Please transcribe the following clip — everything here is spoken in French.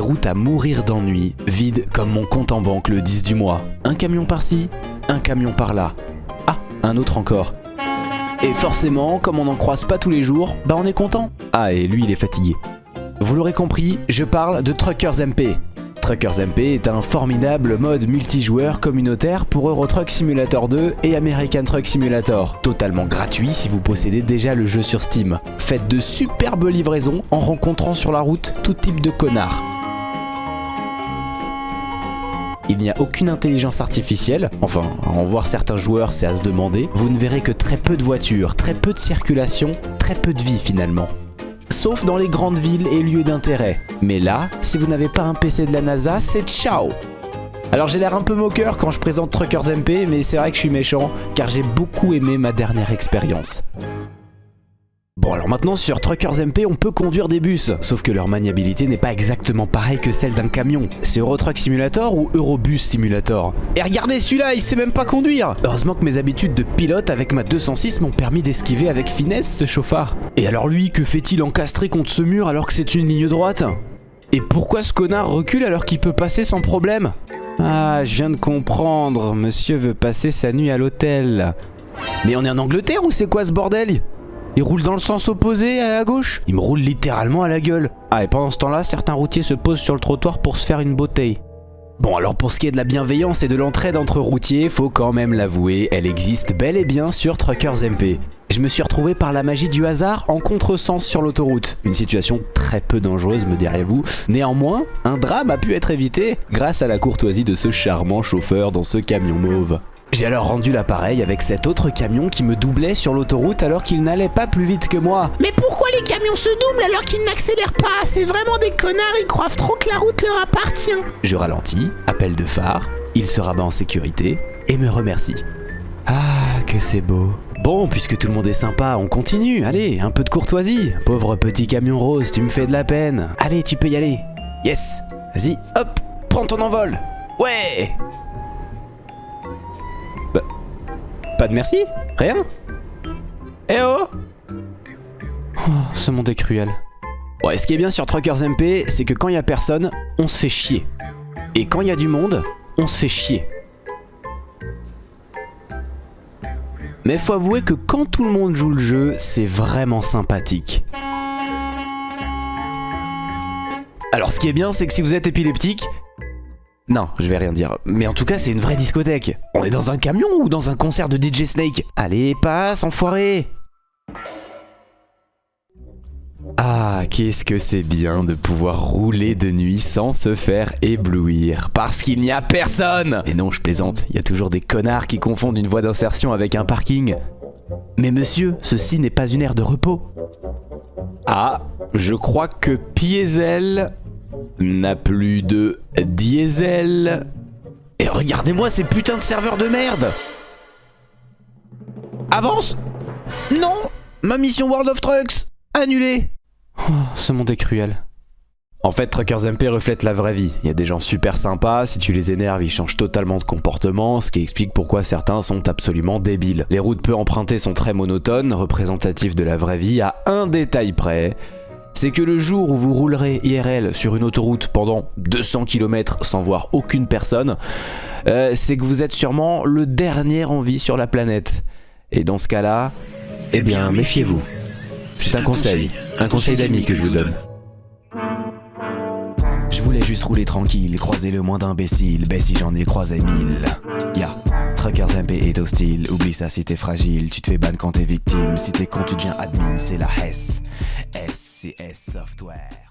routes à mourir d'ennui, vides comme mon compte en banque le 10 du mois. Un camion par-ci, un camion par-là. Ah, un autre encore. Et forcément, comme on n'en croise pas tous les jours, bah on est content. Ah, et lui il est fatigué. Vous l'aurez compris, je parle de Truckers MP. Truckers MP est un formidable mode multijoueur communautaire pour Euro Truck Simulator 2 et American Truck Simulator, totalement gratuit si vous possédez déjà le jeu sur Steam. Faites de superbes livraisons en rencontrant sur la route tout type de connards. Il n'y a aucune intelligence artificielle, enfin, en voir certains joueurs c'est à se demander, vous ne verrez que très peu de voitures, très peu de circulation, très peu de vie finalement sauf dans les grandes villes et lieux d'intérêt. Mais là, si vous n'avez pas un PC de la NASA, c'est ciao alors j'ai l'air un peu moqueur quand je présente Truckers MP, mais c'est vrai que je suis méchant, car j'ai beaucoup aimé ma dernière expérience. Bon alors maintenant sur Truckers MP on peut conduire des bus, sauf que leur maniabilité n'est pas exactement pareille que celle d'un camion. C'est Eurotruck Simulator ou Eurobus Simulator Et regardez celui-là, il sait même pas conduire Heureusement que mes habitudes de pilote avec ma 206 m'ont permis d'esquiver avec finesse ce chauffard. Et alors lui, que fait-il encastré contre ce mur alors que c'est une ligne droite? Et pourquoi ce connard recule alors qu'il peut passer sans problème? Ah, je viens de comprendre, monsieur veut passer sa nuit à l'hôtel. Mais on est en Angleterre ou c'est quoi ce bordel? Il roule dans le sens opposé à gauche? Il me roule littéralement à la gueule. Ah et pendant ce temps là, certains routiers se posent sur le trottoir pour se faire une bouteille. Bon alors pour ce qui est de la bienveillance et de l'entraide entre routiers, faut quand même l'avouer, elle existe bel et bien sur Truckers MP. Je me suis retrouvé par la magie du hasard en contresens sur l'autoroute. Une situation très peu dangereuse me direz-vous. Néanmoins, un drame a pu être évité grâce à la courtoisie de ce charmant chauffeur dans ce camion mauve. J'ai alors rendu l'appareil avec cet autre camion qui me doublait sur l'autoroute alors qu'il n'allait pas plus vite que moi. Mais pourquoi les camions se doublent alors qu'ils n'accélèrent pas? C'est vraiment des connards, ils croient trop que la route leur appartient. Je ralentis, appel de phare, il se rabat en sécurité et me remercie. Ah, que c'est beau. Bon, puisque tout le monde est sympa, on continue. Allez, un peu de courtoisie. Pauvre petit camion rose, tu me fais de la peine. Allez, tu peux y aller. Yes. Vas-y, hop, prends ton envol. Ouais Pas de merci Rien Eh oh Oh, ce monde est cruel. Ouais, ce qui est bien sur Truckers MP, c'est que quand il y a personne, on se fait chier. Et quand il y a du monde, on se fait chier. Mais faut avouer que quand tout le monde joue le jeu, c'est vraiment sympathique. Alors ce qui est bien, c'est que si vous êtes épileptique, non, je vais rien dire. Mais en tout cas, c'est une vraie discothèque. On est dans un camion ou dans un concert de DJ Snake Allez, passe, enfoiré ah, qu'est-ce que c'est bien de pouvoir rouler de nuit sans se faire éblouir. Parce qu'il n'y a personne Et non, je plaisante, il y a toujours des connards qui confondent une voie d'insertion avec un parking. Mais monsieur, ceci n'est pas une aire de repos. Ah, je crois que Piezel n'a plus de diesel. Et regardez-moi ces putains de serveurs de merde Avance Non Ma mission World of Trucks Annulée oh, Ce monde est cruel. En fait, Truckers MP reflète la vraie vie. Il y a des gens super sympas, si tu les énerves, ils changent totalement de comportement, ce qui explique pourquoi certains sont absolument débiles. Les routes peu empruntées sont très monotones, représentatives de la vraie vie à un détail près c'est que le jour où vous roulerez IRL sur une autoroute pendant 200 km sans voir aucune personne, euh, c'est que vous êtes sûrement le dernier en vie sur la planète. Et dans ce cas-là, eh bien, méfiez-vous. C'est un conseil, un conseil d'ami que je vous donne. Je voulais juste rouler tranquille, croiser le moins d'imbéciles, ben si j'en ai croisé mille. Ya, Truckers MP est hostile, oublie ça si t'es fragile, tu te fais ban quand t'es victime, si t'es con tu deviens admin, c'est la Hesse. SCS Software.